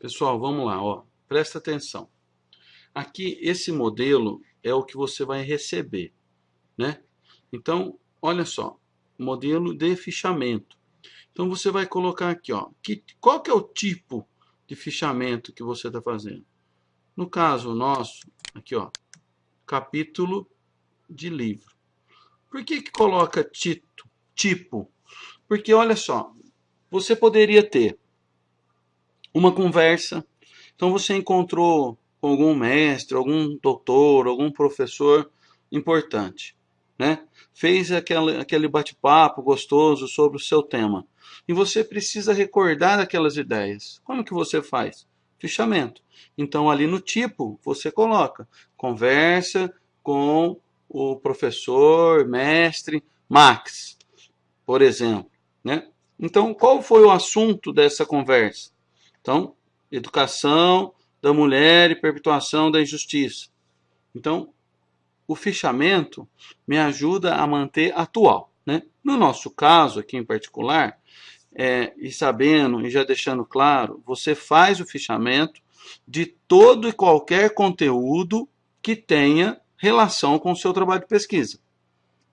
Pessoal, vamos lá, ó. Presta atenção. Aqui, esse modelo é o que você vai receber, né? Então, olha só, modelo de fichamento. Então, você vai colocar aqui, ó, que, qual que é o tipo de fichamento que você está fazendo? No caso nosso, aqui, ó, capítulo de livro. Por que que coloca tito, tipo? Porque, olha só, você poderia ter uma conversa. Então você encontrou algum mestre, algum doutor, algum professor importante, né? Fez aquele, aquele bate-papo gostoso sobre o seu tema. E você precisa recordar aquelas ideias. Como que você faz? Fichamento. Então ali no tipo você coloca conversa com o professor, mestre Max, por exemplo, né? Então, qual foi o assunto dessa conversa? Então, educação da mulher e perpetuação da injustiça. Então, o fichamento me ajuda a manter atual. Né? No nosso caso, aqui em particular, é, e sabendo e já deixando claro, você faz o fichamento de todo e qualquer conteúdo que tenha relação com o seu trabalho de pesquisa.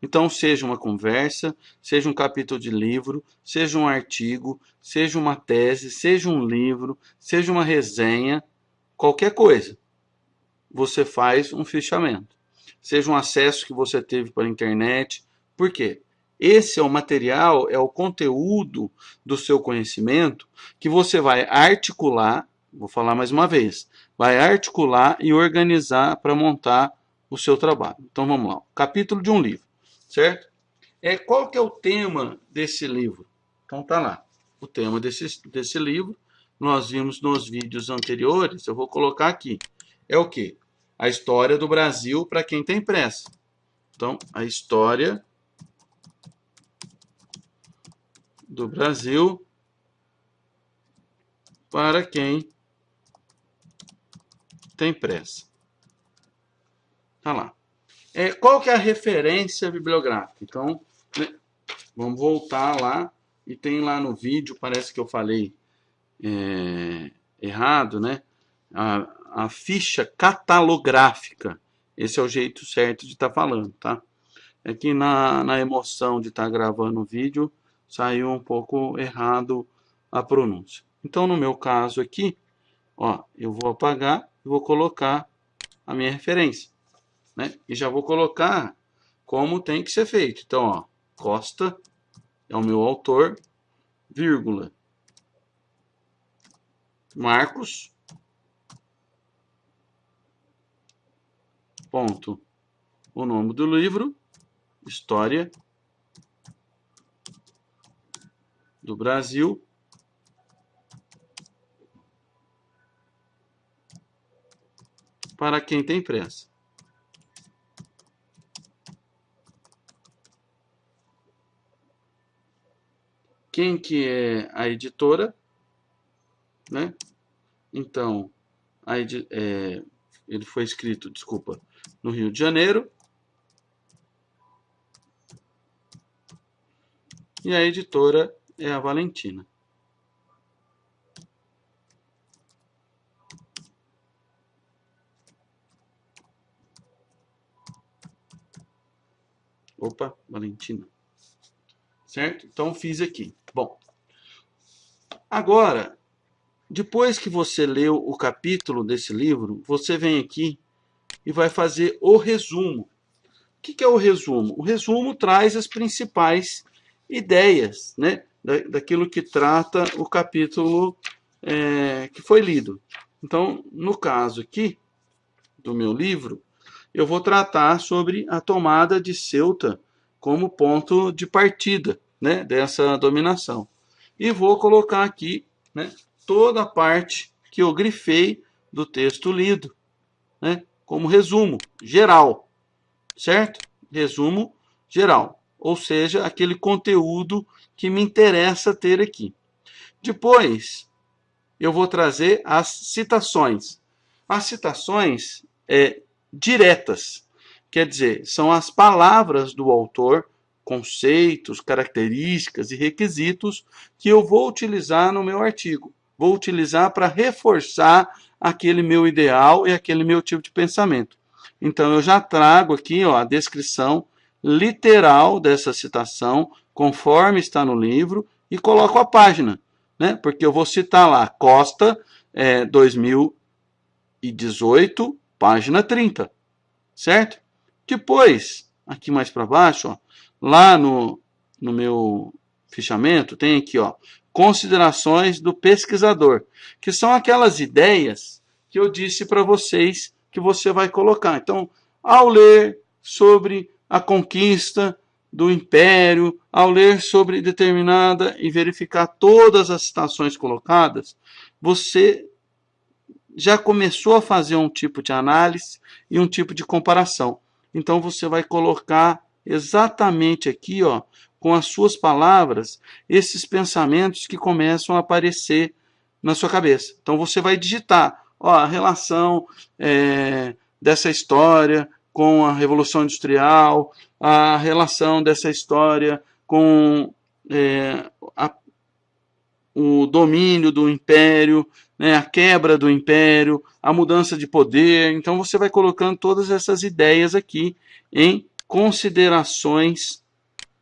Então, seja uma conversa, seja um capítulo de livro, seja um artigo, seja uma tese, seja um livro, seja uma resenha, qualquer coisa, você faz um fichamento. Seja um acesso que você teve para a internet. Por quê? Esse é o material, é o conteúdo do seu conhecimento que você vai articular, vou falar mais uma vez, vai articular e organizar para montar o seu trabalho. Então vamos lá, capítulo de um livro certo? É, qual que é o tema desse livro? Então tá lá, o tema desse, desse livro, nós vimos nos vídeos anteriores, eu vou colocar aqui, é o que? A história do Brasil para quem tem pressa. Então, a história do Brasil para quem tem pressa. Tá lá. É, qual que é a referência bibliográfica? Então, né, vamos voltar lá e tem lá no vídeo, parece que eu falei é, errado, né? A, a, ficha catalográfica. Esse é o jeito certo de estar tá falando, tá? É que na, na emoção de estar tá gravando o vídeo, saiu um pouco errado a pronúncia. Então, no meu caso aqui, ó, eu vou apagar e vou colocar a minha referência né? E já vou colocar como tem que ser feito. Então, ó, Costa é o meu autor, vírgula, Marcos, ponto, o nome do livro, História do Brasil, para quem tem pressa. Quem que é a editora, né? Então, a edi é, ele foi escrito, desculpa, no Rio de Janeiro. E a editora é a Valentina. Opa, Valentina certo? Então fiz aqui. Bom, agora, depois que você leu o capítulo desse livro, você vem aqui e vai fazer o resumo. O que é o resumo? O resumo traz as principais ideias, né? daquilo que trata o capítulo é, que foi lido. Então, no caso aqui do meu livro, eu vou tratar sobre a tomada de Ceuta como ponto de partida né, dessa dominação. E vou colocar aqui né, toda a parte que eu grifei do texto lido, né, como resumo geral, certo? Resumo geral, ou seja, aquele conteúdo que me interessa ter aqui. Depois, eu vou trazer as citações. As citações é, diretas, quer dizer, são as palavras do autor conceitos, características e requisitos que eu vou utilizar no meu artigo. vou utilizar para reforçar aquele meu ideal e aquele meu tipo de pensamento. Então eu já trago aqui ó, a descrição literal dessa citação, conforme está no livro, e coloco a página, né? porque eu vou citar lá, Costa, é, 2018, página 30, certo? Depois, aqui mais para baixo, ó, lá no, no meu fichamento, tem aqui, ó, considerações do pesquisador, que são aquelas ideias que eu disse para vocês que você vai colocar. Então, ao ler sobre a conquista do império, ao ler sobre determinada e verificar todas as citações colocadas, você já começou a fazer um tipo de análise e um tipo de comparação. Então você vai colocar exatamente aqui, ó, com as suas palavras, esses pensamentos que começam a aparecer na sua cabeça. Então você vai digitar ó, a relação é, dessa história com a Revolução Industrial, a relação dessa história com é, a, o domínio do império, né, a quebra do império, a mudança de poder. Então você vai colocando todas essas ideias aqui em considerações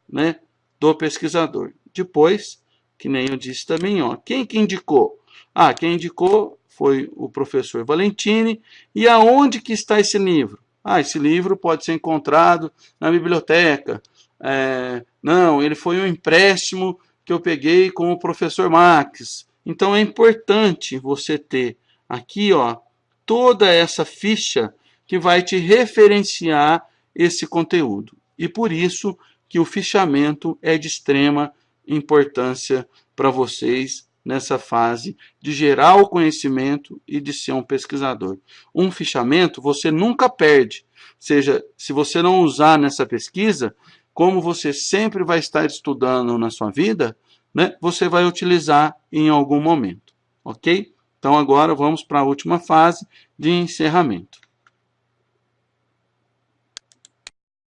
né, do pesquisador. Depois, que nem eu disse também, ó, quem que indicou? Ah, quem indicou foi o professor Valentini. E aonde que está esse livro? Ah, esse livro pode ser encontrado na biblioteca. É, não, ele foi um empréstimo que eu peguei com o professor Max. Então é importante você ter aqui ó, toda essa ficha que vai te referenciar esse conteúdo. E por isso que o fichamento é de extrema importância para vocês nessa fase de gerar o conhecimento e de ser um pesquisador. Um fichamento você nunca perde, seja, se você não usar nessa pesquisa, como você sempre vai estar estudando na sua vida, né, você vai utilizar em algum momento, ok? Então agora vamos para a última fase de encerramento.